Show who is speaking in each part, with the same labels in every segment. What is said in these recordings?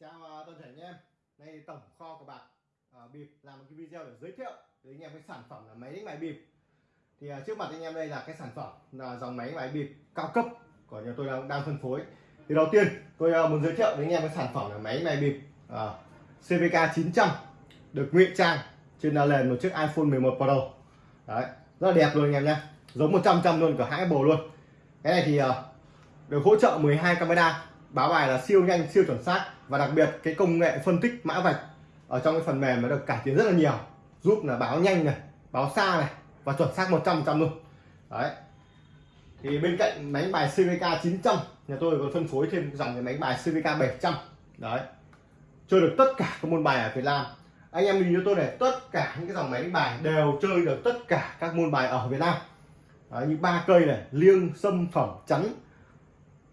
Speaker 1: chào à, toàn thể anh em. Đây tổng kho của bạc à, bịp làm một cái video để giới thiệu đến anh em cái sản phẩm là máy đánh bài bịp. Thì à, trước mặt anh em đây là cái sản phẩm là dòng máy đánh bài bịp cao cấp của nhà tôi đang, đang phân phối. Thì đầu tiên tôi à, muốn giới thiệu đến anh em cái sản phẩm là máy đánh bài bịp à, CVK 900 được ngụy trang trên nền một chiếc iPhone 11 Pro. Đấy rất là đẹp luôn anh em nhé giống 100 trăm luôn cả hai bồ luôn. Cái này thì à, được hỗ trợ 12 camera báo bài là siêu nhanh siêu chuẩn xác. Và đặc biệt cái công nghệ phân tích mã vạch ở trong cái phần mềm nó được cải tiến rất là nhiều. Giúp là báo nhanh này báo xa này và chuẩn xác 100 trăm luôn. Đấy. Thì bên cạnh máy bài CVK 900 nhà tôi còn phân phối thêm dòng cái máy bài CVK 700 đấy. Chơi được tất cả các môn bài ở Việt Nam. Anh em nhìn cho tôi này tất cả những cái dòng máy bài đều chơi được tất cả các môn bài ở Việt Nam. Đấy, như ba cây này liêng xâm phẩm chắn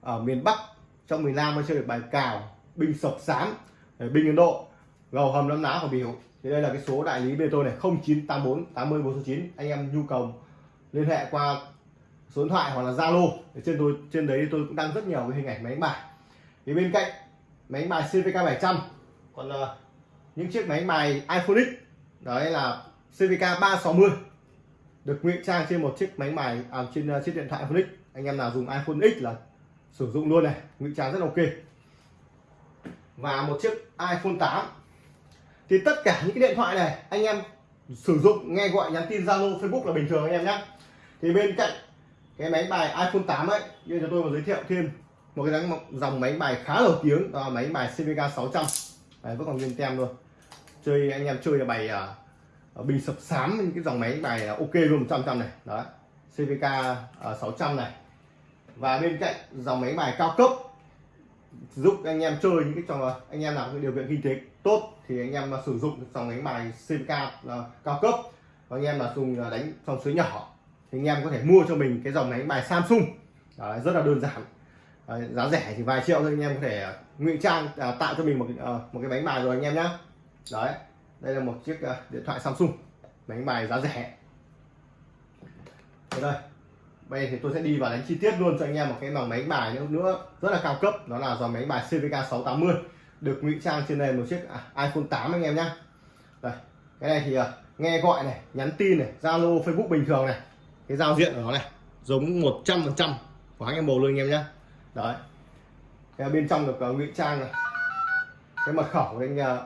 Speaker 1: ở miền Bắc trong miền Nam mới chơi được bài cào binh sập sám binh Ấn Độ gầu hầm lấm ná của biểu thì đây là cái số đại lý bên tôi này 0984 80 409 anh em nhu cầu liên hệ qua số điện thoại hoặc là Zalo. Trên tôi trên đấy tôi cũng đăng rất nhiều cái hình ảnh máy đánh bài. Thì bên cạnh máy đánh bài CVK 700 còn uh, những chiếc máy đánh bài iPhone X đấy là CVK 360 được ngụy trang trên một chiếc máy bài à, trên uh, chiếc điện thoại iPhone X. Anh em nào dùng iPhone X là sử dụng luôn này ngụy trang rất ok. Và một chiếc iPhone 8 thì tất cả những cái điện thoại này anh em sử dụng nghe gọi nhắn tin Zalo Facebook là bình thường anh em nhé thì bên cạnh cái máy bài iPhone 8 ấy như cho tôi mà giới thiệu thêm một cái dòng máy bài khá nổi tiếng đó là máy bài CVK 600 Đấy, vẫn còn nguyên tem luôn. Chơi anh em chơi là bài uh, bình sập sám những cái dòng máy bài là ok luôn 100 trăm này. Đó. CVK uh, 600 này và bên cạnh dòng máy bài cao cấp giúp anh em chơi những cái trò anh em nào có điều kiện kinh tế tốt thì anh em sử dụng dòng máy bài CVK là cao cấp và anh em là dùng đánh trong suối nhỏ thì anh em có thể mua cho mình cái dòng máy bài Samsung. Đấy, rất là đơn giản. Đấy, giá rẻ thì vài triệu thôi anh em có thể ờ, ngụy trang à, tạo cho mình một à, một cái bánh bài rồi anh em nhé đấy đây là một chiếc à, điện thoại Samsung bánh bài giá rẻ. Đây bây thì tôi sẽ đi vào đánh chi tiết luôn cho anh em một cái dòng máy bài nữa, nữa rất là cao cấp. Đó là dòng máy bài CVK 680 được ngụy trang trên nền một chiếc à, iPhone 8 anh em nhé đây cái này thì uh, nghe gọi này nhắn tin này Zalo Facebook bình thường này. Cái giao diện của nó này giống 100 phần trăm của anh em bồ luôn anh em nhé đấy. Cái bên trong được uh, ngụy trang này. Cái mật khẩu của anh uh,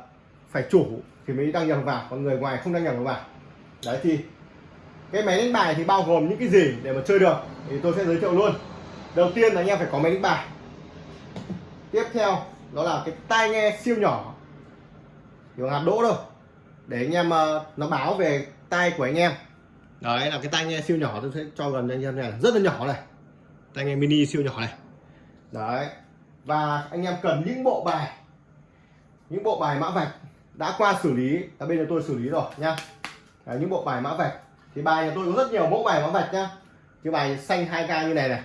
Speaker 1: phải chủ thì mới đăng nhập vào còn người ngoài không đăng nhập vào. Đấy thì cái máy đánh bài thì bao gồm những cái gì để mà chơi được thì tôi sẽ giới thiệu luôn. Đầu tiên là anh em phải có máy đánh bài. Tiếp theo đó là cái tai nghe siêu nhỏ. Kiểu hạt đỗ đâu để anh em uh, nó báo về tai của anh em. Đấy là cái tai nghe siêu nhỏ tôi sẽ cho gần anh em này rất là nhỏ này. Tai nghe mini siêu nhỏ này. Đấy. Và anh em cần những bộ bài. Những bộ bài mã vạch. Đã qua xử lý ở bên nhà tôi xử lý rồi nha. Đấy, những bộ bài mã vạch thì bài nhà tôi có rất nhiều mẫu bài mã vạch nhá. Cái bài xanh 2k như này này.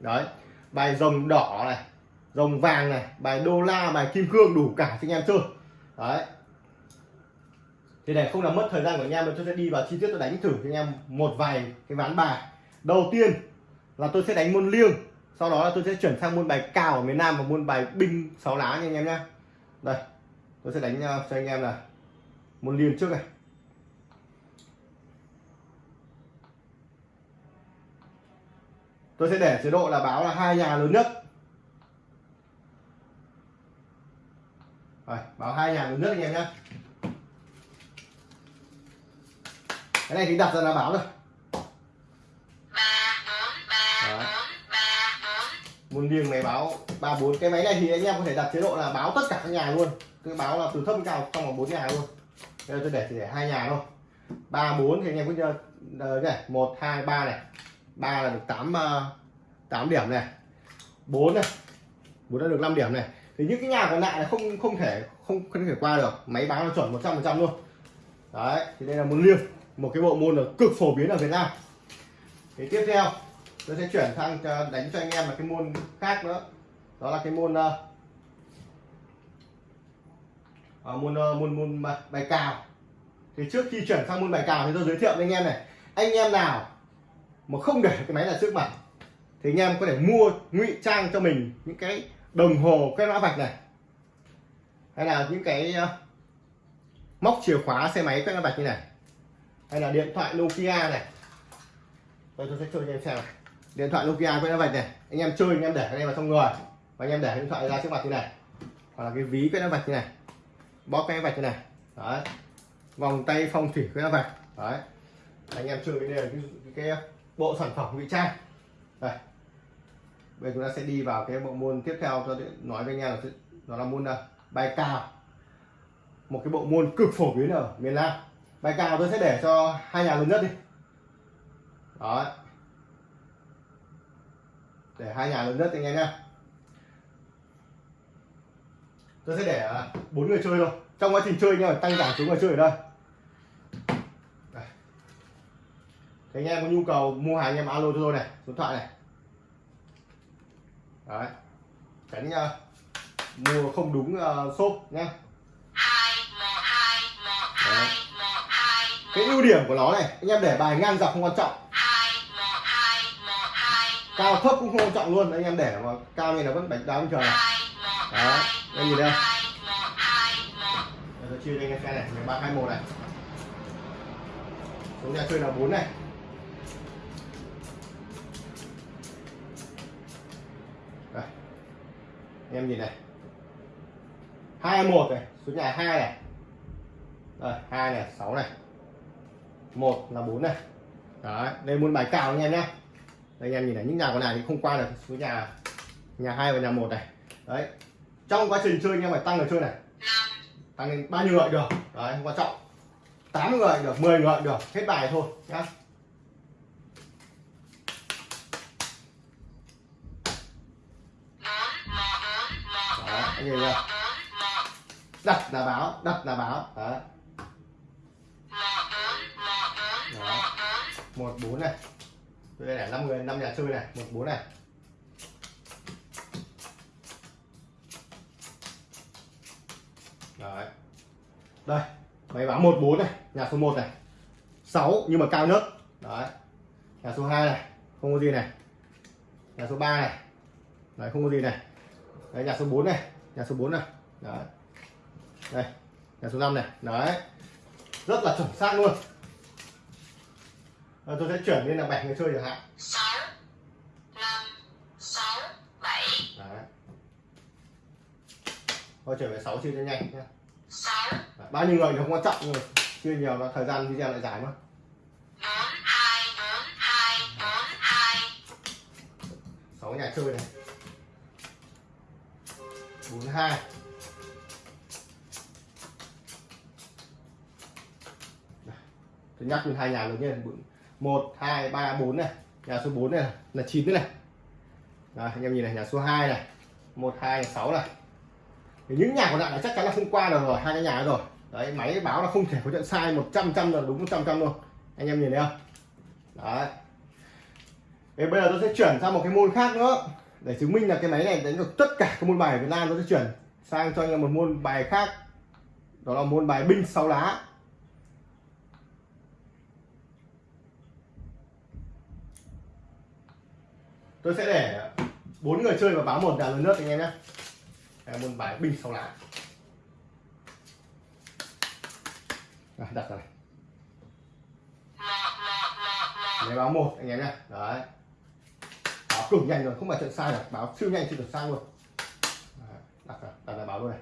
Speaker 1: Đấy. Bài rồng đỏ này, rồng vàng này, bài đô la, bài kim cương đủ cả cho anh em chơi. Đấy. Thì để không làm mất thời gian của anh em, tôi sẽ đi vào chi tiết tôi đánh thử cho anh em một vài cái ván bài. Đầu tiên là tôi sẽ đánh môn liêng, sau đó là tôi sẽ chuyển sang môn bài cào ở miền Nam và môn bài binh sáu lá nha anh em nhé đây, tôi sẽ đánh ờ, cho anh em là môn liêng trước này. Tôi sẽ để chế độ là báo là hai nhà lớn nhất. Rồi, báo hai nhà lớn nhất anh em nhé cái này thì đặt ra là báo rồi. Môn liêng này báo ba bốn. Cái máy này thì anh em có thể đặt chế độ là báo tất cả các nhà luôn. Cứ báo là từ thấp đến cao trong vòng bốn nhà luôn. Bây giờ tôi để chỉ để hai nhà thôi. Ba bốn thì anh em cứ chơi này một hai ba này ba là được 8 8 ờ, điểm này. 4 này. 4 đã được 5 điểm này. Thì những cái nhà còn lại là không không thể không không thể qua được. Máy báo là chuẩn 100 phần trăm luôn. Đấy thì đây là môn liêng. Một cái bộ môn là cực phổ biến ở Việt Nam. Thì tiếp theo tôi sẽ chuyển sang ờ, đánh cho anh em là cái môn khác nữa. Đó là cái môn uh, môn uh, môn môn bài cào. Thì trước khi chuyển sang môn bài cào thì tôi giới thiệu với anh em này. Anh em nào mà không để cái máy là trước mặt thì anh em có thể mua ngụy trang cho mình những cái đồng hồ cái mã vạch này. Hay là những cái ờ, móc chìa khóa xe máy quét mã vạch như này. Hay là điện thoại Nokia này. Đây tôi sẽ chơi cho em xem này. Điện thoại Nokia quét mã vạch này. Anh em chơi anh em để cái này vào trong người và anh em để điện thoại ra trước mặt như này. Hoặc là cái ví quét mã vạch như này. Bóp cái mã vạch như này. Đấy. Vòng tay phong thủy quét mã vạch. Đấy. Anh em chơi cái này cái, cái, cái bộ sản phẩm ngụy trang. Đây. Bây giờ chúng ta sẽ đi vào cái bộ môn tiếp theo cho nói với anh em là nó là môn là bài cao một cái bộ môn cực phổ biến ở miền Nam. Bài cao tôi sẽ để cho hai nhà lớn nhất đi. Đó. Để hai nhà lớn nhất anh em nhé tôi sẽ để à, bốn người chơi thôi. Trong quá trình chơi nhưng mà tăng giảm chúng người chơi ở đây. Anh em có nhu cầu mua hàng anh em alo cho tôi này số điện thoại này. Đấy tránh uh, mua không đúng uh, shop nhá. Cái ưu điểm của nó này anh em để bài ngang dọc không quan trọng. Cao thấp cũng không quan trọng luôn anh em để mà cao như là vẫn bạch đá bình thường này. Đó anh nhìn đây tôi chia cho anh em xem này ba hai một này. Số nhà chơi là bốn này. Em nhìn này. Hai một này số nhà hai này. Đây, hai này, sáu này. Một là bốn này. Đấy, đây muốn bài cào anh em nhé đây, anh em nhìn này, những nhà còn này thì không qua được số nhà nhà hai và nhà một này. Đấy, trong quá trình chơi anh em phải tăng người chơi này. Tăng lên bao nhiêu người được. Đấy, không quan trọng. 8 người được 10 người được, hết bài thôi nhá Đó, anh nhìn chưa đặt là báo đặt là báo đấy. Một bốn này. Tôi đây là năm người, năm nhà chơi này. Một bốn này. Đấy. Đây máy báo một bốn này, nhà số 1 này. 6 nhưng mà cao nhất. Đấy. Nhà số 2 này, không có gì này. Nhà số 3 này. Đấy, không có gì này. Đấy, nhà số 4 này nhà số 4 này. Đấy. Đây nhà số 5 này. Đấy. Rất là chuẩn xác luôn. À, tôi sẽ chuyển lên là bảy người chơi chẳng hạn. 6 5 6 7 đấy. Thôi trở về 6 chia cho nhanh 6 đấy, bao nhiêu người thì không quan trọng nhưng mà chia nhiều là thời gian video lại dài mà. 4 2 4 2 4 2 6 nhà chơi này 42 tôi nhắc lên hai nhà lớn nhất một hai ba bốn này. Nhà số 4 này là 9 này. Đấy, anh em nhìn này nhà số 2 này. Một hai sáu này. Thì những nhà còn lại là chắc chắn là không qua được rồi hai cái nhà rồi. Đấy máy báo là không thể có chuyện sai 100 trăm là đúng 100 trăm luôn. Anh em nhìn thấy không? Đấy. Thế bây giờ tôi sẽ chuyển sang một cái môn khác nữa để chứng minh là cái máy này đánh được tất cả các môn bài ở Việt Nam tôi sẽ chuyển sang cho anh em một môn bài khác. Đó là môn bài binh sáu lá. Tôi sẽ để bốn người chơi và báo một nhà lớn nước anh em nhé. Môn bài binh sáu lá. À, đặt rồi này. Báo một anh em nhé. Đấy cực nhanh rồi, không phải chuyện sai được báo siêu nhanh chưa được sang luôn. Đặt rồi đặt lại báo luôn này.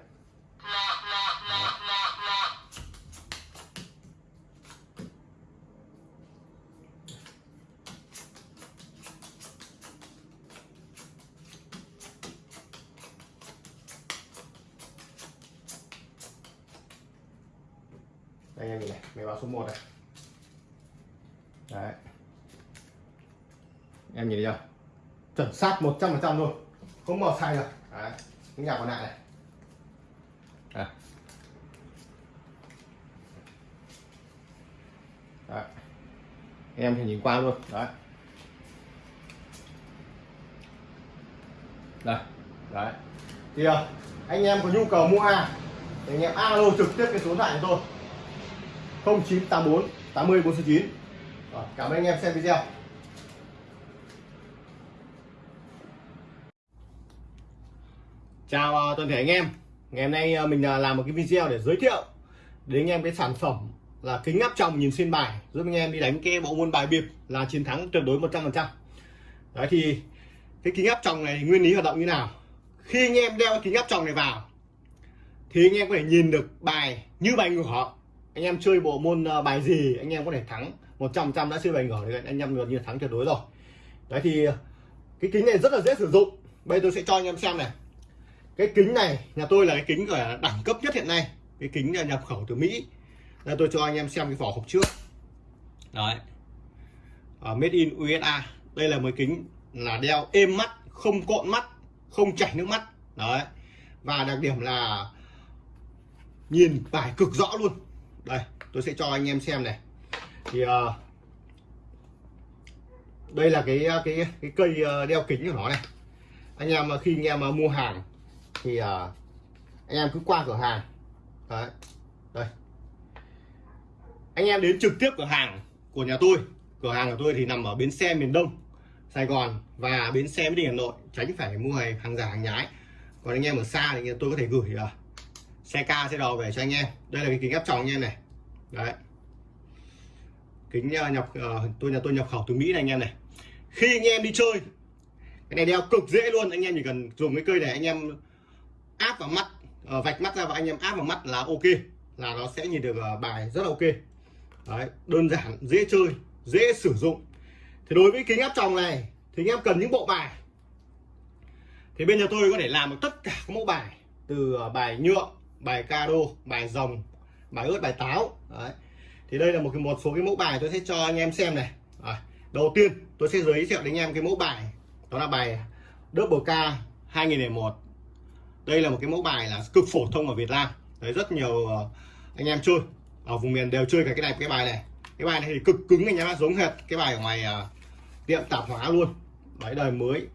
Speaker 1: Đây, anh em nhìn này, máy báo số 1 này. Đấy. Em nhìn thấy chưa? Chuẩn xác 100% luôn. Không màu sai được. Đấy những nhà còn lại này. Đấy. đấy. Em thì nhìn qua luôn. Đấy. Đây đấy. Thì à, anh em có nhu cầu mua hàng thì anh em alo trực tiếp cái số điện thoại của tôi. 0984 80 49 Rồi, cảm ơn anh em xem video. Chào à, toàn thể anh em. Ngày hôm nay à, mình à, làm một cái video để giới thiệu đến anh em cái sản phẩm là kính áp tròng nhìn xuyên bài, giúp anh em đi đánh cái bộ môn bài bịp là chiến thắng tuyệt đối 100% đấy, thì cái kính áp tròng này nguyên lý hoạt động như nào? Khi anh em đeo cái kính áp tròng này vào, thì anh em có thể nhìn được bài như bài ngửa anh em chơi bộ môn bài gì, anh em có thể thắng 100% đã chơi bài ngửa thì anh em gần như thắng tuyệt đối rồi. Đấy, thì cái kính này rất là dễ sử dụng. Bây giờ tôi sẽ cho anh em xem này cái kính này nhà tôi là cái kính gọi là đẳng cấp nhất hiện nay. Cái kính nhập khẩu từ Mỹ. Đây tôi cho anh em xem cái vỏ hộp trước. Đấy. Uh, made in USA đây là một kính là đeo êm mắt không cộn mắt không chảy nước mắt. Đấy. Và đặc điểm là nhìn bài cực rõ luôn. Đây tôi sẽ cho anh em xem này. Thì uh, đây là cái à, cái cái cây đeo kính của nó này. Anh em khi anh em mua hàng thì uh, anh em cứ qua cửa hàng. Đấy đây. Anh em đến trực tiếp cửa hàng của nhà tôi. Cửa hàng của tôi thì nằm ở bến xe miền đông sài gòn và bến xe mỹ đình hà nội. Tránh phải mua hàng giả hàng nhái. Còn anh em ở xa thì tôi có thể gửi uh, xe ca xe đò về cho anh em. Đây là cái kính áp tròng anh em này. Đấy. Kính uh, nhập uh, tôi nhà tôi nhập khẩu từ mỹ này anh em này. Khi anh em đi chơi cái này đeo cực dễ luôn. Anh em chỉ cần dùng cái cây này anh em áp vào mắt ờ, vạch mắt ra và anh em áp vào mắt là ok là nó sẽ nhìn được ờ, bài rất là ok. Đấy, đơn giản dễ chơi dễ sử dụng. Thì đối với kính áp tròng này thì anh em cần những bộ bài. Thì bên nhà tôi có thể làm được tất cả các mẫu bài từ ờ, bài nhựa bài caro, bài rồng bài ướt bài táo. Đấy. thì đây là một cái một số cái mẫu bài tôi sẽ cho anh em xem này. À, đầu tiên tôi sẽ giới thiệu đến anh em cái mẫu bài đó là bài double k 2001 đây là một cái mẫu bài là cực phổ thông ở Việt Nam. Đấy rất nhiều ờ, anh em chơi ở vùng miền đều chơi cả cái này cái bài này. Cái bài này thì cực cứng anh em giống hệt cái bài ở ngoài uh, tiệm tạp hóa luôn. Đấy đời mới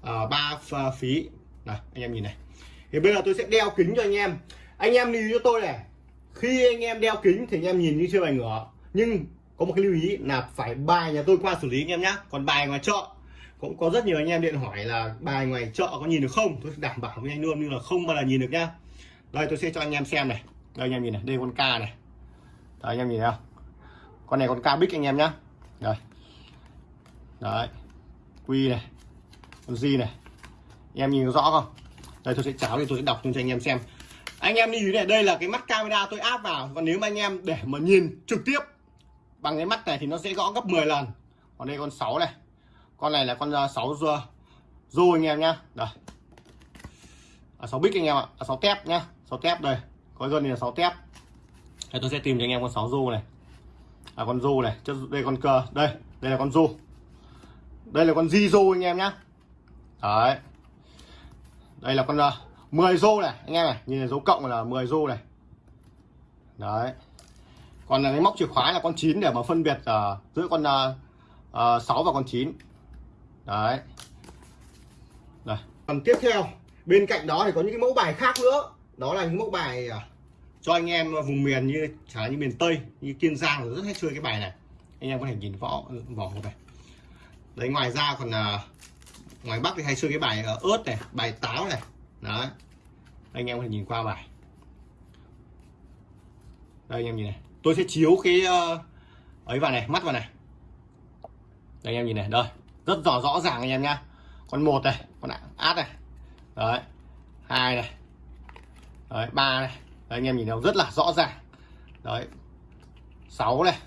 Speaker 1: uh, ba phí. Này anh em nhìn này. Thì bây giờ tôi sẽ đeo kính cho anh em. Anh em lưu cho tôi này khi anh em đeo kính thì anh em nhìn như chơi bài ngửa. Nhưng có một cái lưu ý là phải bài nhà tôi qua xử lý anh em nhé còn bài ngoài chợ cũng có rất nhiều anh em điện hỏi là bài ngoài chợ có nhìn được không? Tôi đảm bảo với anh luôn như là không bao giờ nhìn được nhá. Đây tôi sẽ cho anh em xem này. Đây anh em nhìn này đây con ca này. Đấy, anh em nhìn thấy không? Con này con ca bích anh em nhá. Rồi đấy. Quy này. Con gì này. Anh em nhìn rõ không? Đây tôi sẽ cháo thì tôi sẽ đọc cho anh em xem. Anh em nhìn này đây là cái mắt camera tôi áp vào. Còn nếu mà anh em để mà nhìn trực tiếp bằng cái mắt này thì nó sẽ gõ gấp 10 lần. Còn đây con 6 này con này là con uh, 6 rua rô anh em nhá. Đây. À, 6 bích anh em ạ. À, 6 tép nhá. 6 tép đây. Có gần là 6 tép. Đây tôi sẽ tìm cho anh em con 6 rô này. À con rô này. Đây con cờ. Đây đây là con rô đây là con di rô anh em nhá. Đấy. Đây là con uh, 10 rô này anh em này. Nhìn là dấu cộng là 10 rô này. Đấy. Còn là cái móc chìa khóa là con 9 để mà phân biệt uh, giữa con uh, uh, 6 và con 9 đấy. Đây. Còn tiếp theo, bên cạnh đó thì có những cái mẫu bài khác nữa. Đó là những mẫu bài à, cho anh em vùng miền như chẳng như miền tây, như kiên giang rất hay chơi cái bài này. Anh em có thể nhìn vỏ vỏ này. Đấy, ngoài ra còn à, ngoài bắc thì hay chơi cái bài à, ớt này, bài táo này. Đấy. Anh em có thể nhìn qua bài. Đây, anh em nhìn này. Tôi sẽ chiếu cái ờ, ấy vào này, mắt vào này. Đây, anh em nhìn này. Đây rất rõ rõ ràng anh em nhá. Con một này con át này. Đấy hai này. Đấy ba này. Đấy, anh em nhìn thấy rất là rõ ràng. Đấy sáu này.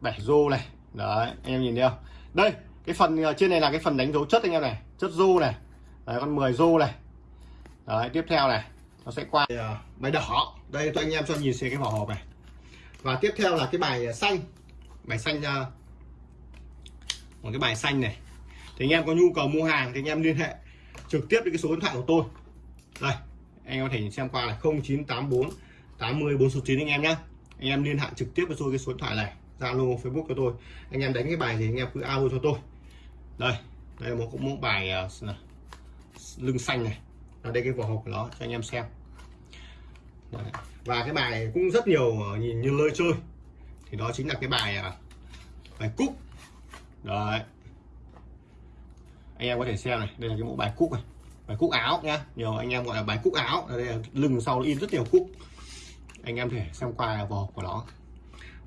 Speaker 1: Bảy rô này. Đấy anh em nhìn thấy không? Đây cái phần ờ, trên này là cái phần đánh dấu chất anh em này. Chất rô này. Đấy con 10 rô này. Đấy tiếp theo này nó sẽ qua. Bài đỏ. Đây cho anh em cho nhìn xem cái vỏ hộp này. Và tiếp theo là cái bài ờ, xanh. Bài xanh ờ, một cái bài xanh này. Thì anh em có nhu cầu mua hàng thì anh em liên hệ trực tiếp với cái số điện thoại của tôi. Đây anh em có thể xem qua là 0984 80 409 anh em nhé anh em liên hệ trực tiếp với tôi cái số điện thoại này Zalo Facebook của tôi. Anh em đánh cái bài thì anh em cứ alo cho tôi. Đây đây là một cũng một bài uh, lưng xanh này. Ở đây cái vỏ hộp của nó cho anh em xem. Đấy. và cái bài này cũng rất nhiều à, nhìn như lơi chơi. Thì đó chính là cái bài uh, bài cúc đấy anh em có thể xem này đây là cái mẫu bài cúc này. Bài cúc áo nhá. Nhiều anh em gọi là bài cúc áo. Đây là lưng sau nó in rất nhiều cúc. Anh em thể xem qua vỏ của nó.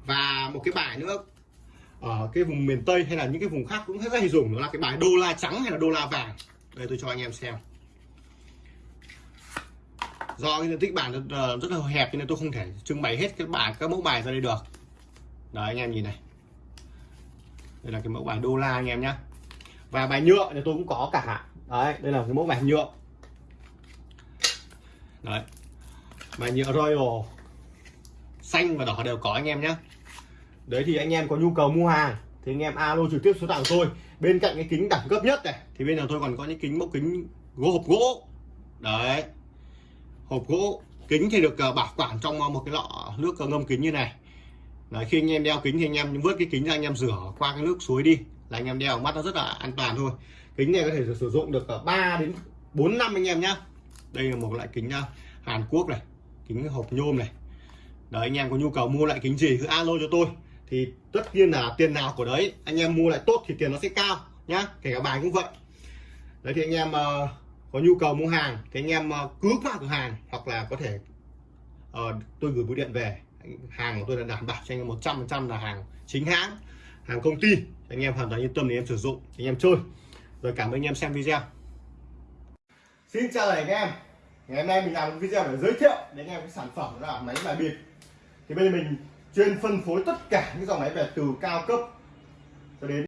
Speaker 1: Và một cái bài nữa. Ở cái vùng miền Tây hay là những cái vùng khác cũng rất hay dùng. Đó là cái bài đô la trắng hay là đô la vàng. Đây tôi cho anh em xem. Do cái diện tích bản rất, rất là hẹp nên tôi không thể trưng bày hết cái bài các mẫu bài ra đây được. Đấy anh em nhìn này đây là cái mẫu bài đô la anh em nhé và bài nhựa thì tôi cũng có cả đấy, đây là cái mẫu bài nhựa. Đấy. Bài nhựa Royal. Xanh và đỏ đều có anh em nhé đấy thì anh em có nhu cầu mua hàng, thì anh em alo trực tiếp số điện của tôi. Bên cạnh cái kính đẳng cấp nhất này, thì bên nào tôi còn có những kính, mẫu kính gỗ hộp gỗ. Đấy. Hộp gỗ, kính thì được ờ, bảo quản trong ờ, một cái lọ nước ngâm kính như này đấy, khi anh em đeo kính thì anh em vớt cái kính ra anh em rửa qua cái nước suối đi. Là anh em đeo mắt nó rất là an toàn thôi. Kính này có thể sử dụng được 3 đến 4 năm anh em nhá. Đây là một loại kính à, Hàn Quốc này kính hộp nhôm này. Đấy anh em có nhu cầu mua lại kính gì cứ alo cho tôi. Thì tất nhiên là tiền nào của đấy anh em mua lại tốt thì tiền nó sẽ cao nhá. Kể cả bài cũng vậy. Đấy thì anh em uh, có nhu cầu mua hàng thì anh em uh, cứ qua cửa hàng hoặc là có thể uh, tôi gửi bưu điện về hàng của tôi là đảm bảo cho anh em 100 phần trăm là hàng chính hãng, hàng công ty. Anh em hoàn toàn yên tâm để em sử dụng, anh em chơi. Rồi cảm ơn anh em xem video. Xin chào anh em. Ngày hôm nay mình làm một video để giới thiệu đến anh em cái sản phẩm đó là máy bài bịp. Thì bây giờ mình chuyên phân phối tất cả những dòng máy về từ cao cấp cho đến